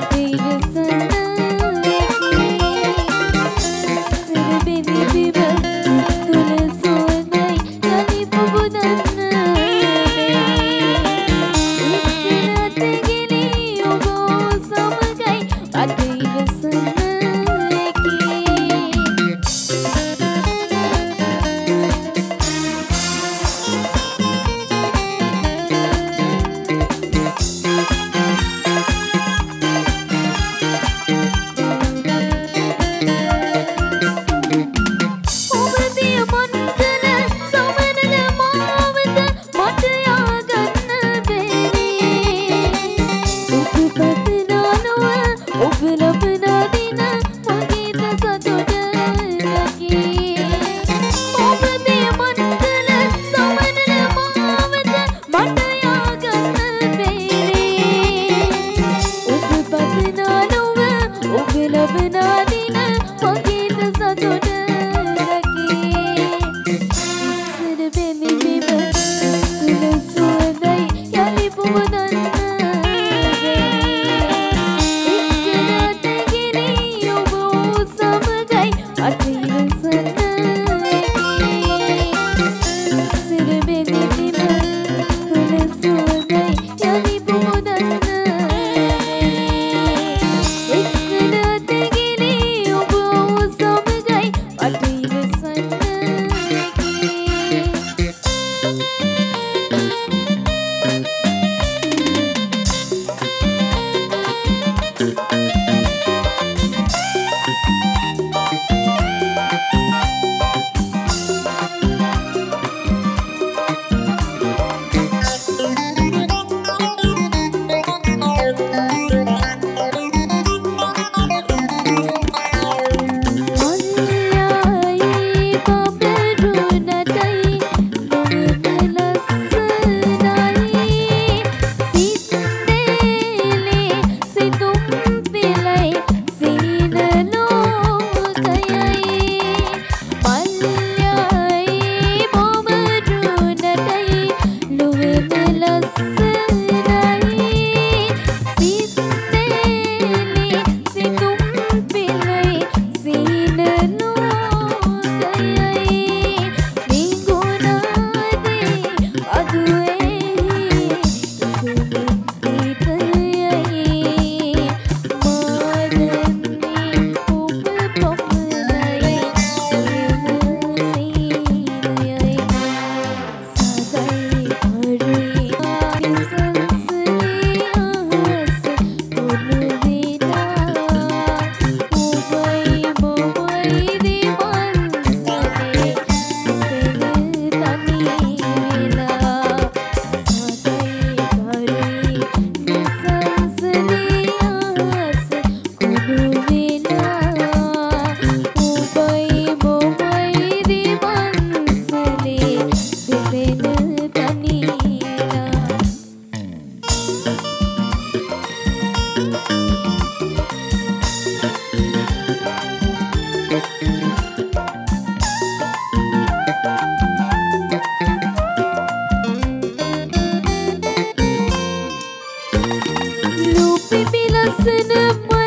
I'd be හදවදින පොගීත සතුට ලස්සන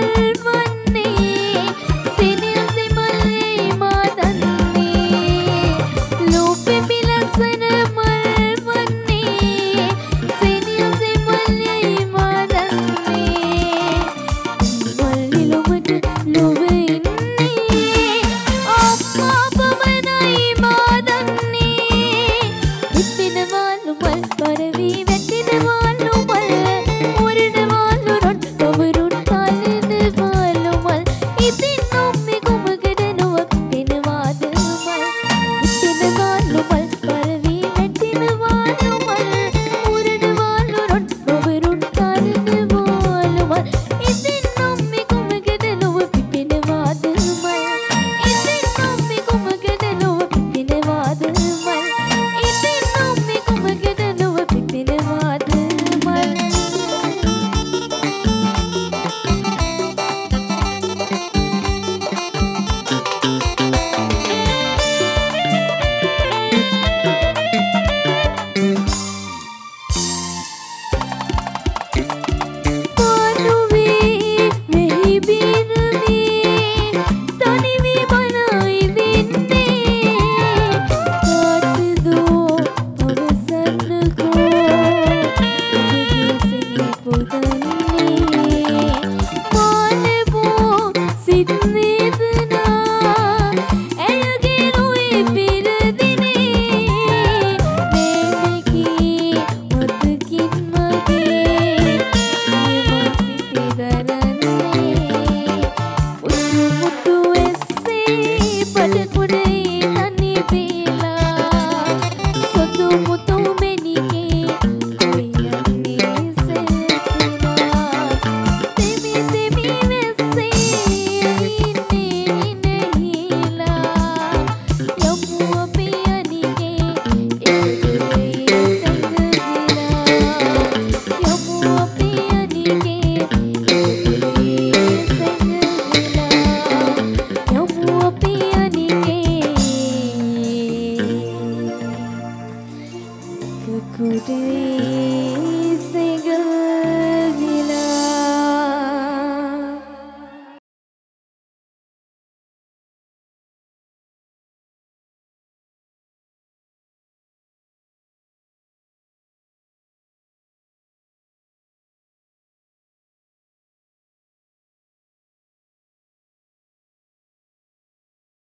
could easy.